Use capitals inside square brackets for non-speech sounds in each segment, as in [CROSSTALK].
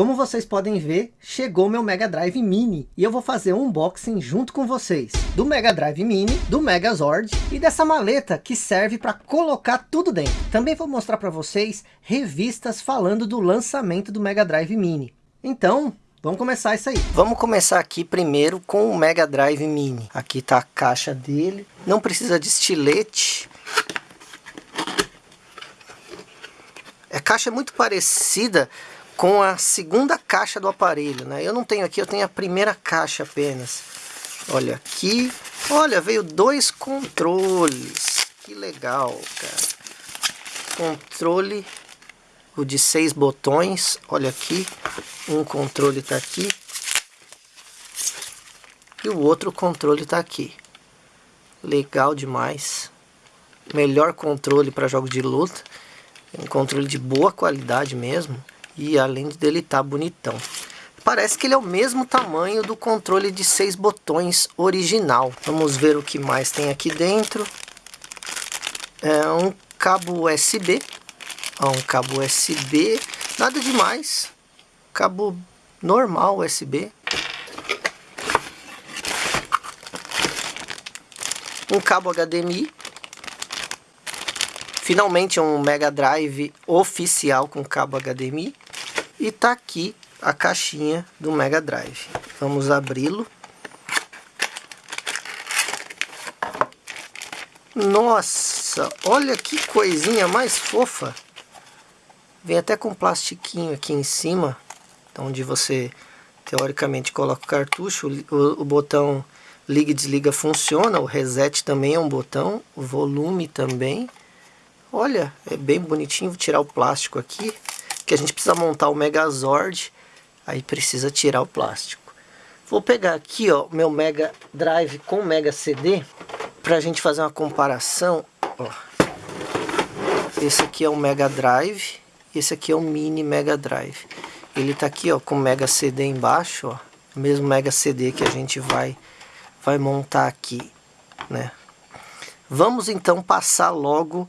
Como vocês podem ver, chegou meu Mega Drive Mini e eu vou fazer um unboxing junto com vocês do Mega Drive Mini, do Megazord e dessa maleta que serve para colocar tudo dentro. Também vou mostrar para vocês revistas falando do lançamento do Mega Drive Mini. Então, Vamos começar isso aí. Vamos começar aqui primeiro com o Mega Drive Mini. Aqui está a caixa dele. Não precisa de estilete. A caixa é muito parecida com a segunda caixa do aparelho, né? Eu não tenho aqui, eu tenho a primeira caixa apenas. Olha aqui, olha, veio dois controles. Que legal, cara. Controle, o de seis botões, olha aqui. Um controle tá aqui. E o outro controle tá aqui. Legal demais. Melhor controle para jogos de luta. Um controle de boa qualidade mesmo. E além dele tá bonitão. Parece que ele é o mesmo tamanho do controle de seis botões original. Vamos ver o que mais tem aqui dentro. É um cabo USB. Ó, um cabo USB. Nada demais. Cabo normal USB. Um cabo HDMI. Finalmente um Mega Drive oficial com cabo HDMI. E tá aqui a caixinha do Mega Drive. Vamos abri-lo. Nossa, olha que coisinha mais fofa. Vem até com plastiquinho aqui em cima, onde você teoricamente coloca o cartucho. O, o botão liga e desliga funciona, o reset também é um botão, o volume também. Olha, é bem bonitinho, vou tirar o plástico aqui que a gente precisa montar o Megazord, aí precisa tirar o plástico. Vou pegar aqui ó, meu Mega Drive com Mega CD, para a gente fazer uma comparação. Ó. Esse aqui é o Mega Drive, esse aqui é o Mini Mega Drive. Ele tá aqui ó, com Mega CD embaixo, ó, o mesmo Mega CD que a gente vai, vai montar aqui, né? Vamos então passar logo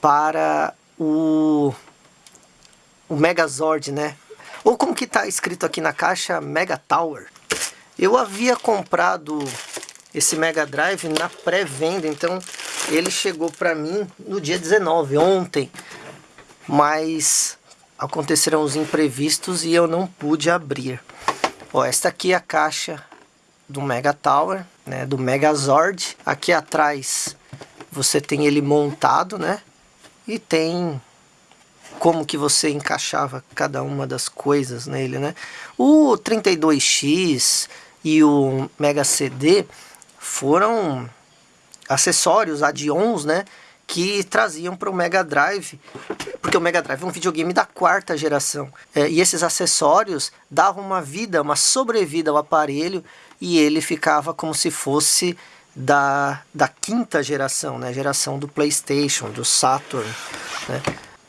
para o o Megazord, né? Ou como que está escrito aqui na caixa, Mega Tower. Eu havia comprado esse Mega Drive na pré-venda, então ele chegou para mim no dia 19, ontem. Mas aconteceram os imprevistos e eu não pude abrir. Ó, esta aqui é a caixa do Mega Tower, né, do Megazord. Aqui atrás você tem ele montado, né? E tem como que você encaixava cada uma das coisas nele, né? O 32X e o Mega CD foram acessórios, add-ons, né? Que traziam para o Mega Drive, porque o Mega Drive é um videogame da quarta geração. É, e esses acessórios davam uma vida, uma sobrevida ao aparelho e ele ficava como se fosse da, da quinta geração, né? Geração do Playstation, do Saturn, né?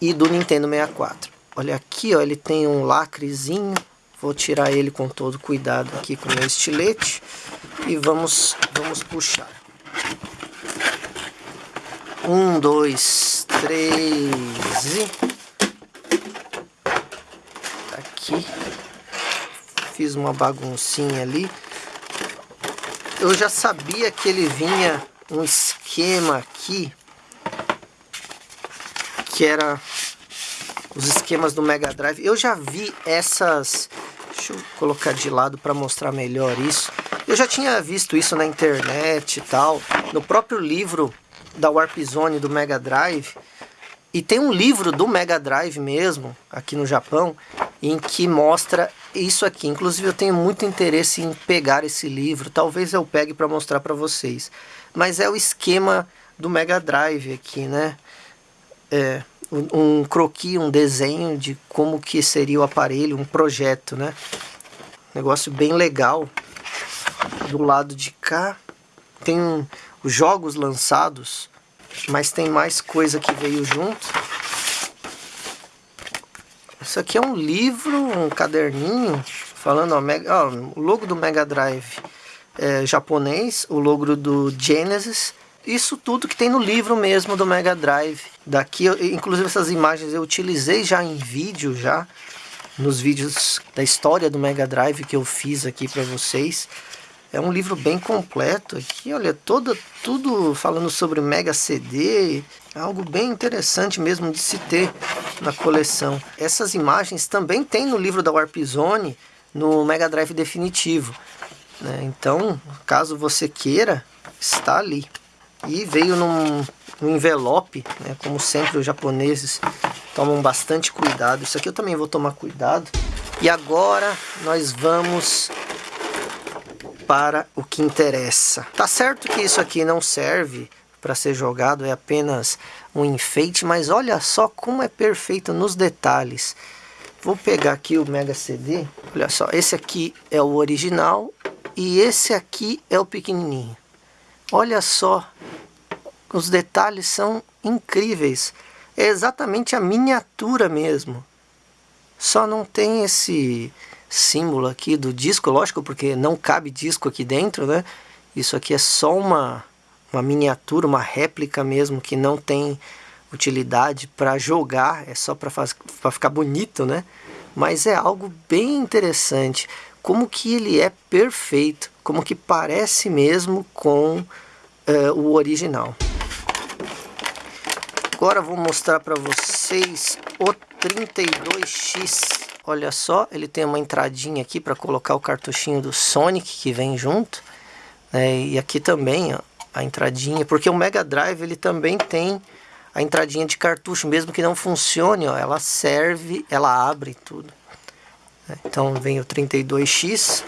E do Nintendo 64. Olha aqui, ó, ele tem um lacrezinho. Vou tirar ele com todo cuidado aqui com o meu estilete. E vamos, vamos puxar. Um, dois, três e... Tá aqui. Fiz uma baguncinha ali. Eu já sabia que ele vinha um esquema aqui que era os esquemas do Mega Drive. Eu já vi essas... Deixa eu colocar de lado para mostrar melhor isso. Eu já tinha visto isso na internet e tal. No próprio livro da Warp Zone do Mega Drive. E tem um livro do Mega Drive mesmo, aqui no Japão, em que mostra isso aqui. Inclusive eu tenho muito interesse em pegar esse livro. Talvez eu pegue para mostrar para vocês. Mas é o esquema do Mega Drive aqui, né? é, um croquis, um desenho de como que seria o aparelho, um projeto, né? Negócio bem legal. Do lado de cá tem os jogos lançados, mas tem mais coisa que veio junto. Isso aqui é um livro, um caderninho, falando, ó o logo do Mega Drive é, japonês, o logo do Genesis, isso tudo que tem no livro mesmo do Mega Drive. Daqui, inclusive essas imagens eu utilizei já em vídeo já. nos vídeos da história do Mega Drive que eu fiz aqui para vocês. É um livro bem completo aqui, olha, todo, tudo falando sobre Mega CD, algo bem interessante mesmo de se ter na coleção. Essas imagens também tem no livro da Warp Zone, no Mega Drive definitivo. Né? Então, caso você queira, está ali. E veio num, num envelope, né? como sempre os japoneses tomam bastante cuidado. Isso aqui eu também vou tomar cuidado. E agora nós vamos para o que interessa. Tá certo que isso aqui não serve para ser jogado, é apenas um enfeite, mas olha só como é perfeito nos detalhes. Vou pegar aqui o Mega CD, olha só, esse aqui é o original e esse aqui é o pequenininho. Olha só, os detalhes são incríveis. É exatamente a miniatura mesmo. Só não tem esse símbolo aqui do disco, lógico, porque não cabe disco aqui dentro, né? Isso aqui é só uma, uma miniatura, uma réplica mesmo, que não tem utilidade para jogar, é só para ficar bonito, né? Mas é algo bem interessante, como que ele é perfeito, como que parece mesmo com uh, o original. Agora vou mostrar para vocês o 32X Olha só, ele tem uma entradinha aqui para colocar o cartuchinho do Sonic que vem junto. Né? E aqui também ó, a entradinha, porque o Mega Drive ele também tem a entradinha de cartucho, mesmo que não funcione, ó, ela serve, ela abre tudo. Então vem o 32X,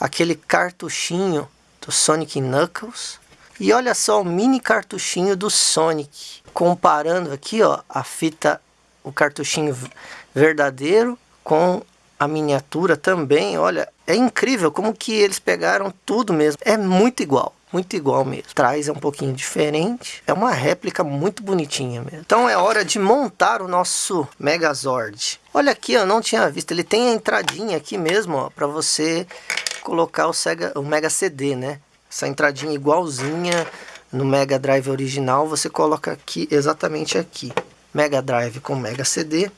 aquele cartuchinho do Sonic Knuckles. E olha só o mini cartuchinho do Sonic. Comparando aqui ó, a fita, o cartuchinho verdadeiro com a miniatura também, olha, é incrível como que eles pegaram tudo mesmo, é muito igual, muito igual mesmo. Traz é um pouquinho diferente, é uma réplica muito bonitinha mesmo. Então é hora de montar o nosso Megazord. Olha aqui, eu não tinha visto, ele tem a entradinha aqui mesmo, ó, para você colocar o, Sega, o Mega CD, né? Essa entradinha igualzinha no Mega Drive original, você coloca aqui, exatamente aqui. Mega Drive com Mega CD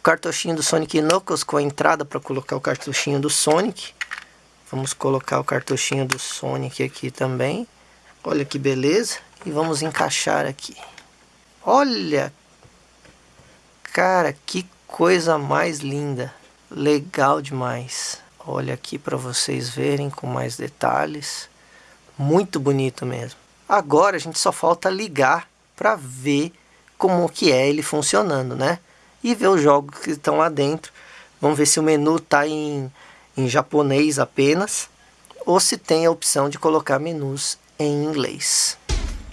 cartuchinho do Sonic Knuckles com a entrada para colocar o cartuchinho do Sonic. Vamos colocar o cartuchinho do Sonic aqui também. Olha que beleza. E vamos encaixar aqui. Olha! Cara, que coisa mais linda. Legal demais. Olha aqui para vocês verem com mais detalhes. Muito bonito mesmo. Agora a gente só falta ligar para ver como que é ele funcionando, né? e ver os jogos que estão lá dentro. Vamos ver se o menu está em, em japonês apenas ou se tem a opção de colocar menus em inglês.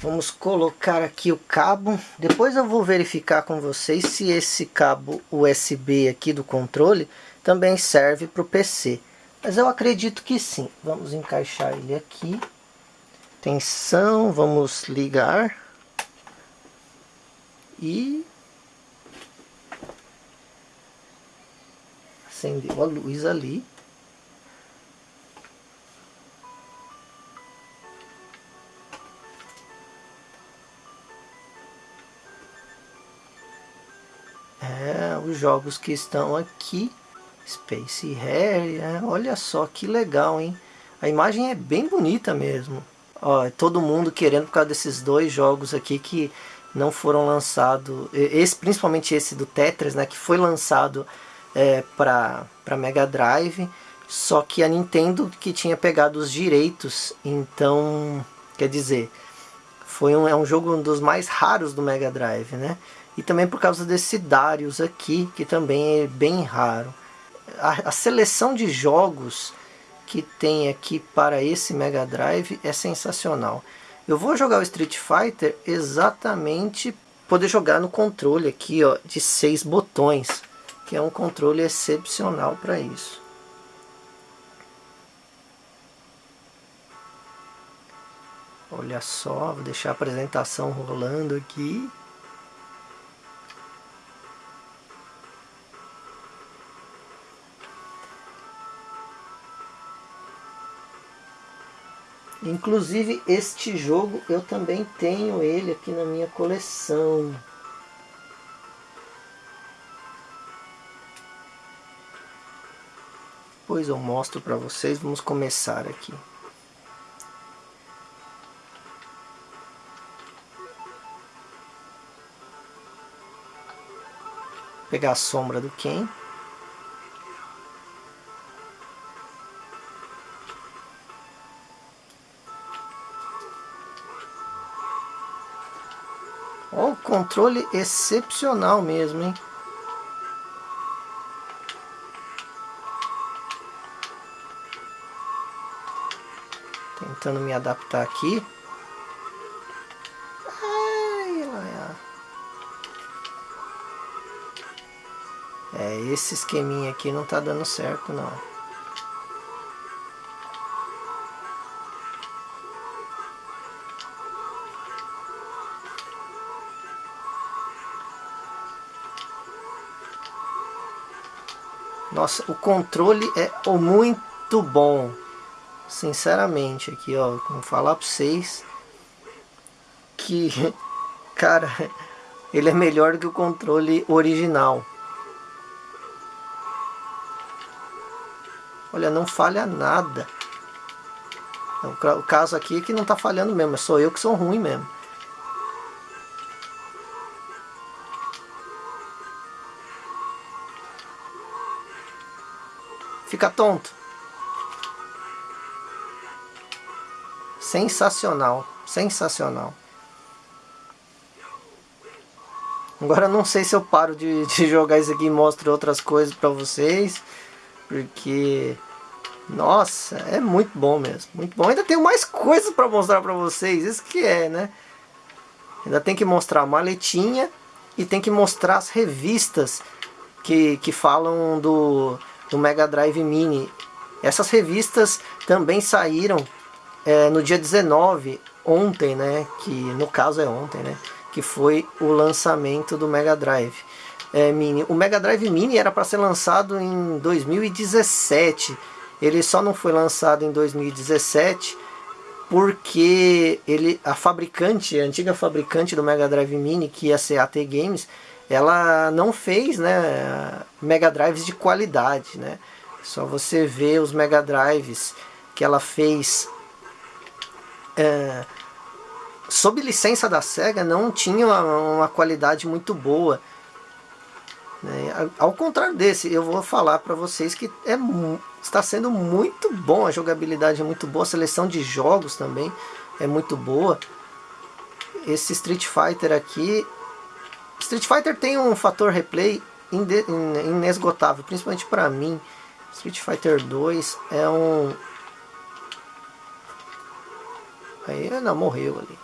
Vamos colocar aqui o cabo. Depois eu vou verificar com vocês se esse cabo USB aqui do controle também serve para o PC. Mas eu acredito que sim. Vamos encaixar ele aqui. Tensão, vamos ligar. E acendeu a luz ali. É, os jogos que estão aqui, Space Harry, é, olha só que legal, hein? A imagem é bem bonita mesmo. Ó, é todo mundo querendo por causa desses dois jogos aqui que não foram lançados, esse, principalmente esse do Tetris, né, que foi lançado é, para Mega Drive, só que a Nintendo que tinha pegado os direitos, então, quer dizer, foi um, é um jogo um dos mais raros do Mega Drive, né? E também por causa desse Darius aqui, que também é bem raro. A, a seleção de jogos que tem aqui para esse Mega Drive é sensacional. Eu vou jogar o Street Fighter exatamente poder jogar no controle aqui ó, de seis botões que é um controle excepcional para isso. Olha só, vou deixar a apresentação rolando aqui. Inclusive, este jogo eu também tenho ele aqui na minha coleção. Depois eu mostro para vocês. Vamos começar aqui. Pegar a sombra do Ken. Ó, o controle excepcional mesmo, hein? Tentando me adaptar aqui. É, esse esqueminha aqui não tá dando certo não. Nossa, o controle é muito bom. Sinceramente, aqui, ó, vou falar pra vocês que, [LAUGHS] cara, ele é melhor que o controle original. Olha, não falha nada. O caso aqui é que não está falhando mesmo, é só eu que sou ruim mesmo. Fica tonto. Sensacional, sensacional. Agora não sei se eu paro de, de jogar isso aqui e mostro outras coisas para vocês. Porque nossa, é muito bom mesmo, muito bom. Ainda tenho mais coisas para mostrar para vocês, isso que é, né? Ainda tem que mostrar a maletinha e tem que mostrar as revistas que, que falam do, do Mega Drive Mini. Essas revistas também saíram é, no dia 19, ontem, né? Que no caso é ontem, né? Que foi o lançamento do Mega Drive é, Mini. O Mega Drive Mini era para ser lançado em 2017 ele só não foi lançado em 2017 porque ele, a fabricante, a antiga fabricante do Mega Drive Mini, que ia ser AT Games, ela não fez né, Mega Drives de qualidade. Né? Só você vê os Mega Drives que ela fez é, sob licença da SEGA não tinha uma, uma qualidade muito boa. Né? Ao contrário desse, eu vou falar para vocês que é, está sendo muito bom, a jogabilidade é muito boa, a seleção de jogos também é muito boa. Esse Street Fighter aqui, Street Fighter tem um fator replay inesgotável, principalmente para mim. Street Fighter 2 é um... Aí, não, morreu ali.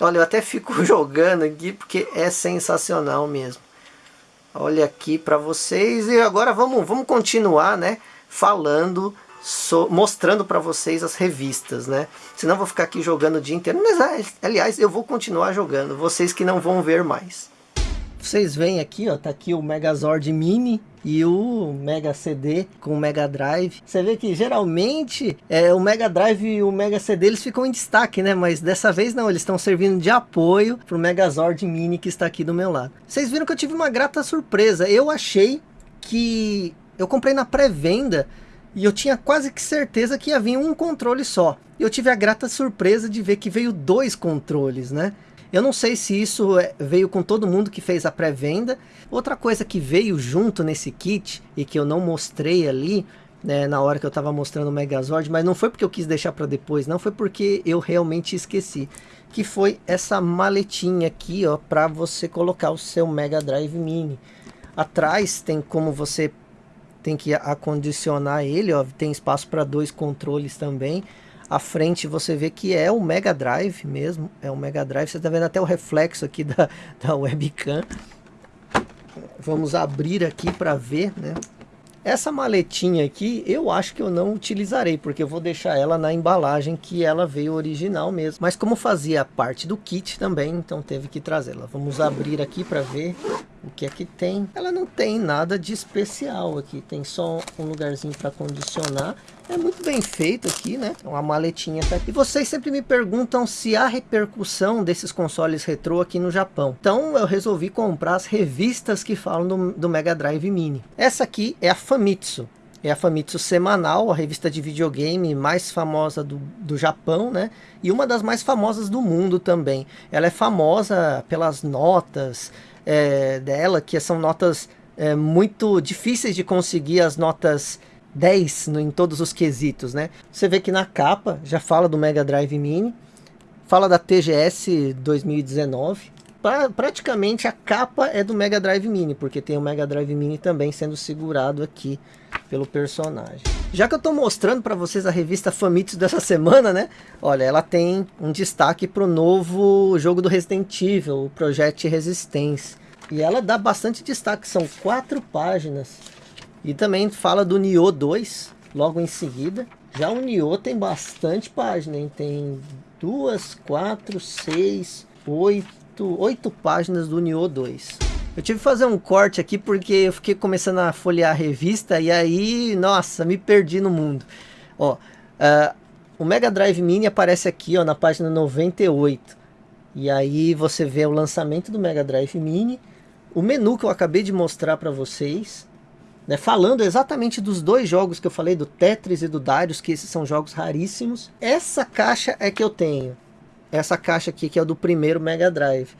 Olha, eu até fico [LAUGHS] jogando aqui porque é sensacional mesmo. Olha aqui para vocês e agora vamos, vamos continuar, né? Falando, so, mostrando para vocês as revistas, né? Senão eu vou ficar aqui jogando o dia inteiro. Mas, aliás, eu vou continuar jogando, vocês que não vão ver mais. Vocês veem aqui, ó, tá aqui o Megazord Mini e o Mega CD com o Mega Drive. Você vê que geralmente é, o Mega Drive e o Mega CD eles ficam em destaque, né? Mas dessa vez não, eles estão servindo de apoio para o Megazord Mini que está aqui do meu lado. Vocês viram que eu tive uma grata surpresa. Eu achei que eu comprei na pré-venda e eu tinha quase que certeza que ia vir um controle só. E eu tive a grata surpresa de ver que veio dois controles, né? Eu não sei se isso é, veio com todo mundo que fez a pré-venda. Outra coisa que veio junto nesse kit e que eu não mostrei ali, né, na hora que eu estava mostrando o Megazord, mas não foi porque eu quis deixar para depois, não foi porque eu realmente esqueci. Que foi essa maletinha aqui, ó, para você colocar o seu Mega Drive Mini. Atrás tem como você tem que acondicionar ele, ó, tem espaço para dois controles também. A frente você vê que é o Mega Drive mesmo, é o Mega Drive. Você está vendo até o reflexo aqui [LAUGHS] da, da webcam. Vamos abrir aqui para ver, né? Essa maletinha aqui, eu acho que eu não utilizarei, porque eu vou deixar ela na embalagem que ela veio original mesmo. Mas como fazia parte do kit também, então teve que trazê-la. Vamos abrir aqui para ver o que é que tem. Ela não tem nada de especial aqui, tem só um lugarzinho para condicionar. É muito bem feito aqui, né? Uma maletinha tá aqui. E vocês sempre me perguntam se há repercussão desses consoles retrô aqui no Japão. Então eu resolvi comprar as revistas que falam do, do Mega Drive Mini. Essa aqui é a Famitsu. é a Famitsu Semanal, a revista de videogame mais famosa do, do Japão, né? E uma das mais famosas do mundo também. Ela é famosa pelas notas é, dela, que são notas é, muito difíceis de conseguir, as notas 10 no, em todos os quesitos, né? Você vê que na capa já fala do Mega Drive Mini, fala da TGS 2019, pra, praticamente a capa é do Mega Drive Mini, porque tem o Mega Drive Mini também sendo segurado aqui pelo personagem. Já que eu estou mostrando para vocês a revista Famitsu dessa semana, né? Olha, ela tem um destaque para o novo jogo do Resident Evil, o Project Resistance. E ela dá bastante destaque, são quatro páginas. E também fala do Nioh 2, logo em seguida. Já o Nioh tem bastante página, hein? Tem duas, quatro, seis, oito, oito, páginas do Nioh 2. Eu tive que fazer um corte aqui porque eu fiquei começando a folhear a revista e aí, nossa, me perdi no mundo. Ó, uh, o Mega Drive Mini aparece aqui ó, na página 98. E aí você vê o lançamento do Mega Drive Mini, o menu que eu acabei de mostrar para vocês, né, falando exatamente dos dois jogos que eu falei, do Tetris e do Darius, que esses são jogos raríssimos. Essa caixa é que eu tenho essa caixa aqui, que é do primeiro Mega Drive.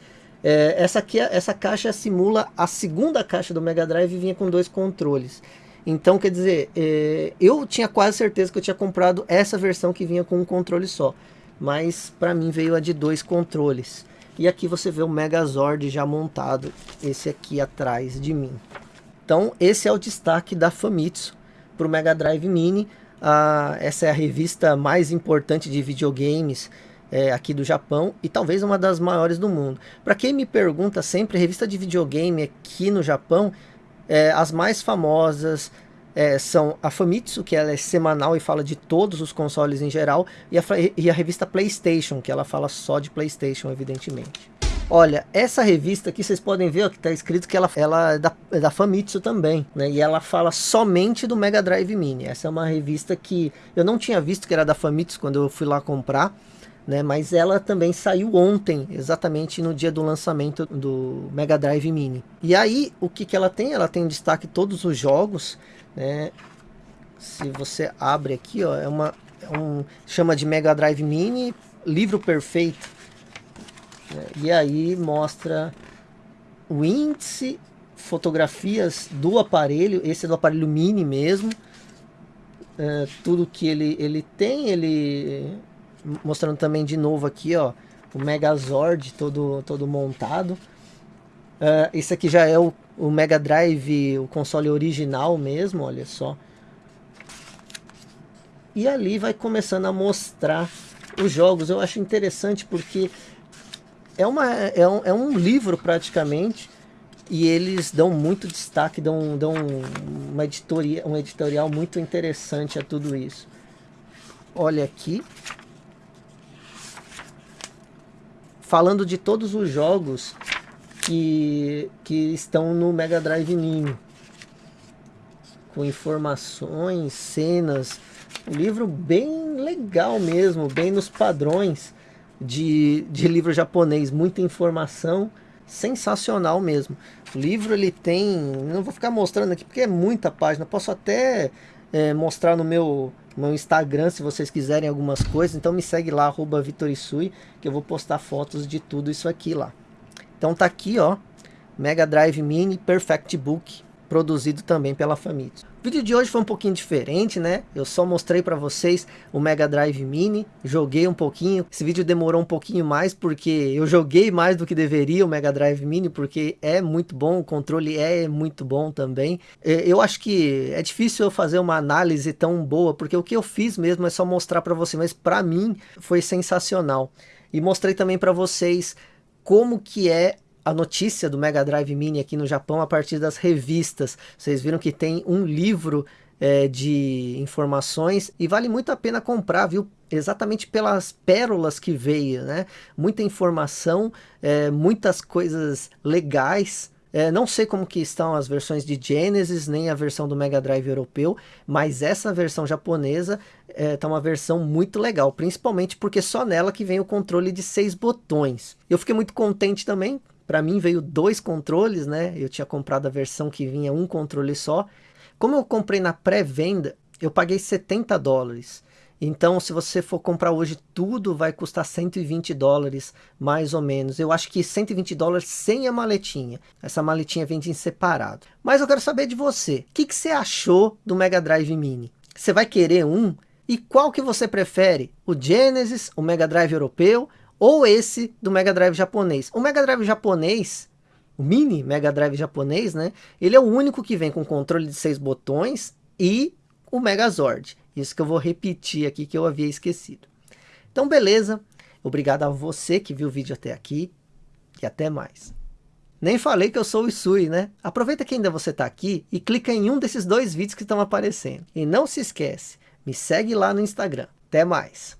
É, essa, aqui, essa caixa simula a segunda caixa do Mega Drive e vinha com dois controles. Então, quer dizer, é, eu tinha quase certeza que eu tinha comprado essa versão que vinha com um controle só. Mas para mim veio a de dois controles. E aqui você vê o Megazord já montado, esse aqui atrás de mim. Então, esse é o destaque da Famitsu para o Mega Drive Mini. Ah, essa é a revista mais importante de videogames é, aqui do Japão e talvez uma das maiores do mundo. Para quem me pergunta sempre, revista de videogame aqui no Japão, é, as mais famosas é, são a Famitsu, que ela é semanal e fala de todos os consoles em geral, e a, e a revista PlayStation, que ela fala só de PlayStation, evidentemente. Olha, essa revista aqui vocês podem ver ó, que está escrito que ela, ela é, da, é da Famitsu também, né? E ela fala somente do Mega Drive Mini. Essa é uma revista que eu não tinha visto que era da Famitsu quando eu fui lá comprar né? Mas ela também saiu ontem, exatamente no dia do lançamento do Mega Drive Mini. E aí, o que, que ela tem? Ela tem destaque todos os jogos, né? Se você abre aqui, ó, é uma é um chama de Mega Drive Mini, livro perfeito. Né? E aí mostra o índice, fotografias do aparelho, esse é do aparelho mini mesmo. É, tudo que ele, ele tem, ele mostrando também de novo aqui, ó, o Megazord todo, todo montado. Uh, esse aqui já é o, o Mega Drive, o console original mesmo, olha só. E ali vai começando a mostrar os jogos. Eu acho interessante porque é, uma, é, um, é um livro praticamente e eles dão muito destaque, dão, dão uma editoria, um editorial muito interessante a tudo isso. Olha aqui, falando de todos os jogos que, que estão no Mega Drive Mini. Com informações, cenas. Um livro bem legal mesmo, bem nos padrões de, de livro japonês. Muita informação, sensacional mesmo. O livro ele tem, não vou ficar mostrando aqui porque é muita página. Posso até é, mostrar no meu meu Instagram se vocês quiserem algumas coisas. Então me segue lá, arroba Vitorisui, que eu vou postar fotos de tudo isso aqui lá. Então tá aqui, ó, Mega Drive Mini Perfect Book, produzido também pela Famitsu. O vídeo de hoje foi um pouquinho diferente, né? Eu só mostrei para vocês o Mega Drive Mini, joguei um pouquinho. Esse vídeo demorou um pouquinho mais porque eu joguei mais do que deveria o Mega Drive Mini, porque é muito bom, o controle é muito bom também. Eu acho que é difícil eu fazer uma análise tão boa, porque o que eu fiz mesmo é só mostrar para você, mas para mim foi sensacional. E mostrei também para vocês como que é a notícia do Mega Drive Mini aqui no Japão a partir das revistas. Vocês viram que tem um livro é, de informações e vale muito a pena comprar, viu? Exatamente pelas pérolas que veio, né? Muita informação, é, muitas coisas legais. É, não sei como que estão as versões de Genesis, nem a versão do Mega Drive europeu, mas essa versão japonesa é, uma versão muito legal, principalmente porque só nela que vem o controle de seis botões. Eu fiquei muito contente também, para mim veio dois controles, né? Eu tinha comprado a versão que vinha um controle só. Como eu comprei na pré-venda, eu paguei 70 dólares. Então, se você for comprar hoje tudo, vai custar 120 dólares, mais ou menos. Eu acho que 120 dólares sem a maletinha. Essa maletinha vende em separado. Mas eu quero saber de você. O que, que você achou do Mega Drive Mini? Você vai querer um? E qual que você prefere? O Genesis, o Mega Drive europeu ou esse do Mega Drive japonês? O Mega Drive japonês, o Mini Mega Drive japonês, né? Ele é o único que vem com controle de seis botões e o Megazord. Isso que eu vou repetir aqui que eu havia esquecido. Então, beleza. Obrigado a você que viu o vídeo até aqui. E até mais. Nem falei que eu sou o Isui, né? Aproveita que ainda você está aqui e clica em um desses dois vídeos que estão aparecendo. E não se esquece, me segue lá no Instagram. Até mais.